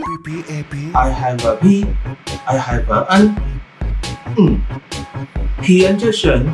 P P A P I have a P I have a N 嗯，皮恩这神